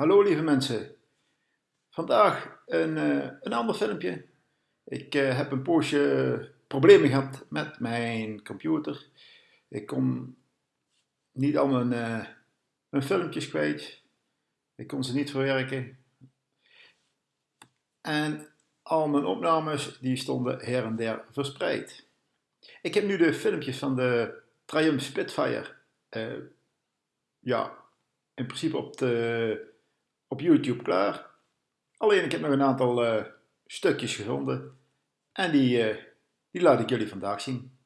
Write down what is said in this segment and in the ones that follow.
Hallo lieve mensen. Vandaag een, uh, een ander filmpje. Ik uh, heb een poosje problemen gehad met mijn computer. Ik kon niet al mijn, uh, mijn filmpjes kwijt. Ik kon ze niet verwerken. En al mijn opnames die stonden her en der verspreid. Ik heb nu de filmpjes van de Triumph Spitfire ja, in principe op de op YouTube klaar. Alleen ik heb nog een aantal uh, stukjes gevonden en die, uh, die laat ik jullie vandaag zien.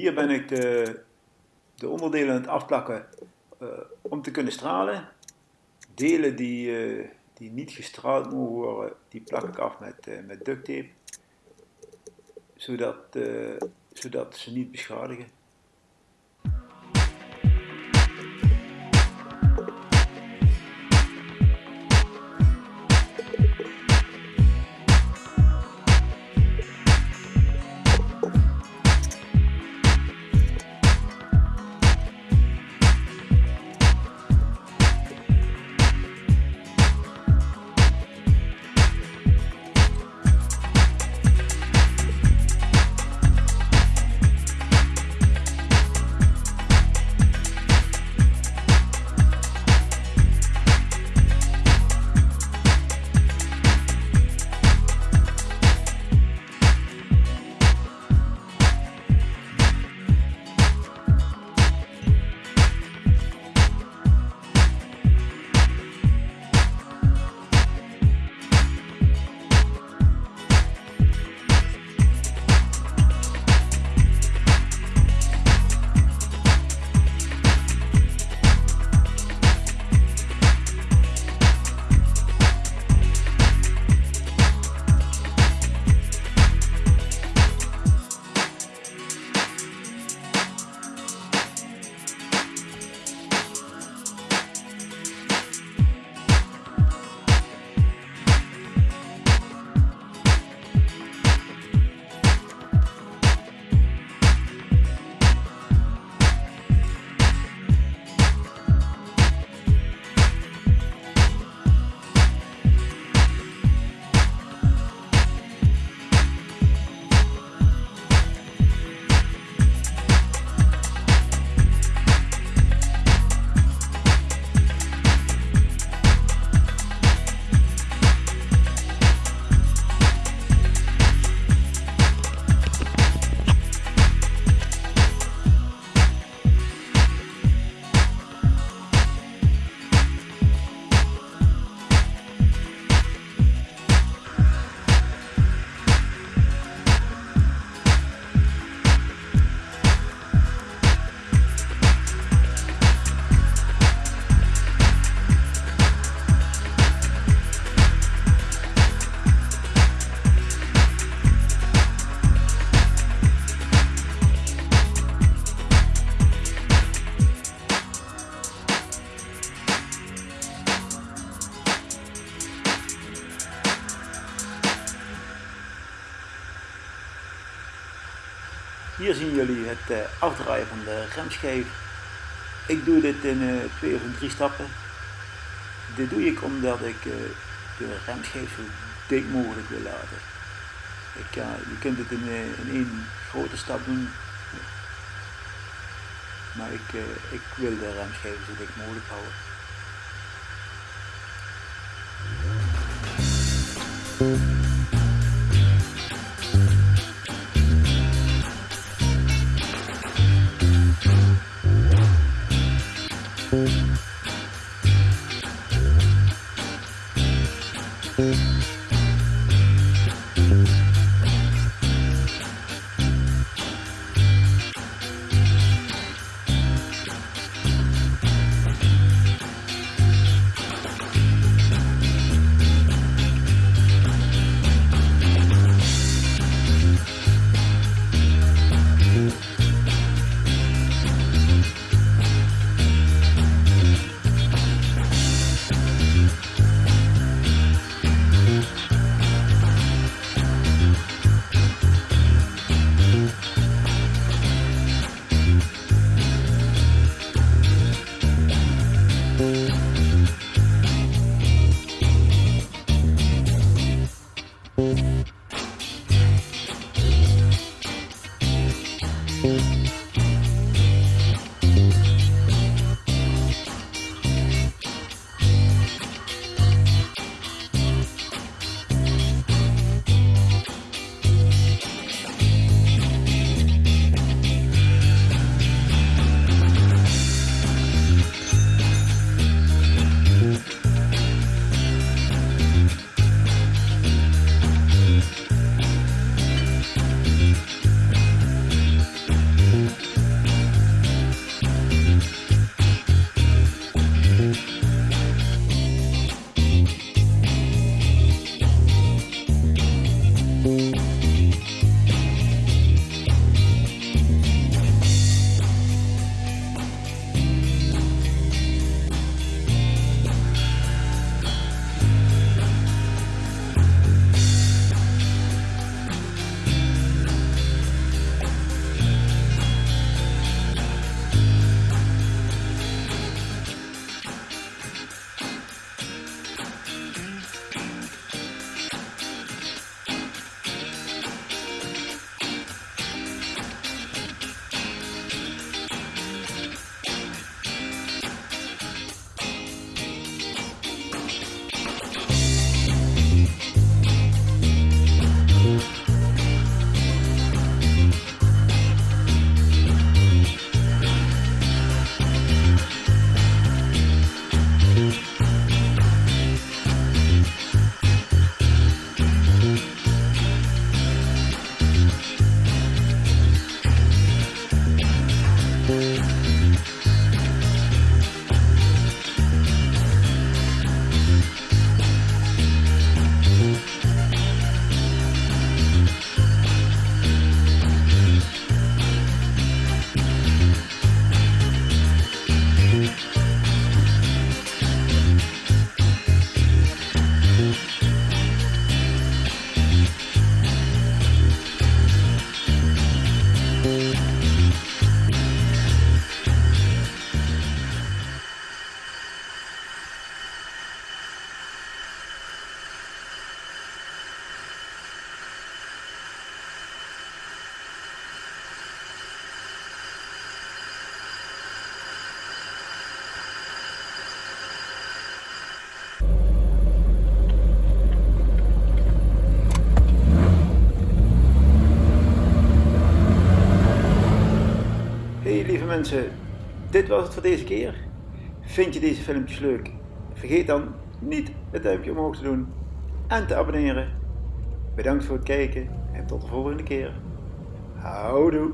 Hier ben ik de, de onderdelen aan het afplakken uh, om te kunnen stralen. Delen die, uh, die niet gestraald mogen worden, die plak ik af met, uh, met duct. Zodat, zodat ze niet beschadigen. Hier zien jullie het uh, afdraaien van de remschijf. Ik doe dit in uh, twee of drie stappen. Dit doe ik omdat ik uh, de remschijf zo dik mogelijk wil laten. Je kunt het in, in één grote stap doen. Maar ik, ik wil de remschijf zo dik mogelijk houden. Lieve dit was het voor deze keer. Vind je deze filmpjes leuk? Vergeet dan niet het duimpje omhoog te doen en te abonneren. Bedankt voor het kijken en tot de volgende keer. Houdoe!